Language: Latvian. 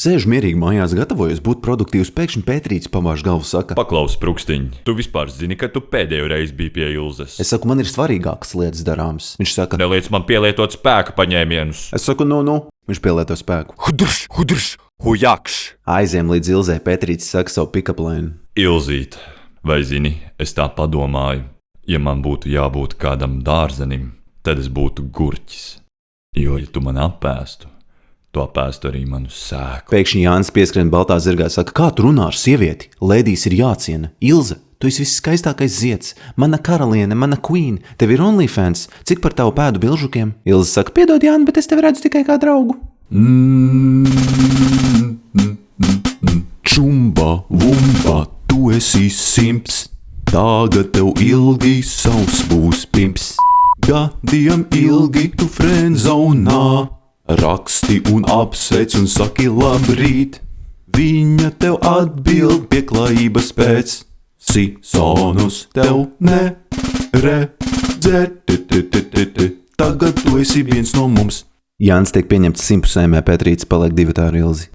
Sēž mierīgi mājās, gatavojos būt produktīvs. Pēkšņi Pētrīts pamāž galvu, saka, Paklaus, prūkstiņ, tu vispār zini, ka tu pēdējo reizi biji pie Ilzas. es saku, man ir svarīgākas lietas darāmas. Viņš saka, Neliec man pielietot spēka paņēmienus. es saku, nu, nu, viņš pielieto spēku. Hudrš, hudrš, hujakš! Aiziem līdz Ilzē, Pētrīts saka savu pikaplēnu. Ilzīt, vai zini, es tā padomāju, ja man būtu jābūt kādam dārzenim, tad es būtu gurķis. Jo, ja tu man apēstu, tu apēstu arī manu sēklu. Pēkšņi Jānis pieskrien baltā zirgā, saka, kā tu runā ar sievieti? Lēdijas ir jāciena. Ilze, tu esi viskaistākais zieds, mana karaliene, mana queen, tev ir OnlyFans, cik par tavu pēdu bilžukiem? Ilze saka, piedod, Jāni, bet es tevi redzu tikai kā draugu. Čumba, vumba, tu esi simts, tagad tev ilgi savs būs pimps. Gadiem ilgi tu frenzonā, raksti un apsveic un saki labrīt. Viņa tev atbild pieklājības pēc, Sisonus tev neredzēt. Tagad tu esi viens no mums. Jānis tiek pieņemts simtpusējumā, Pētrīts paliek divi tā ar ilzi.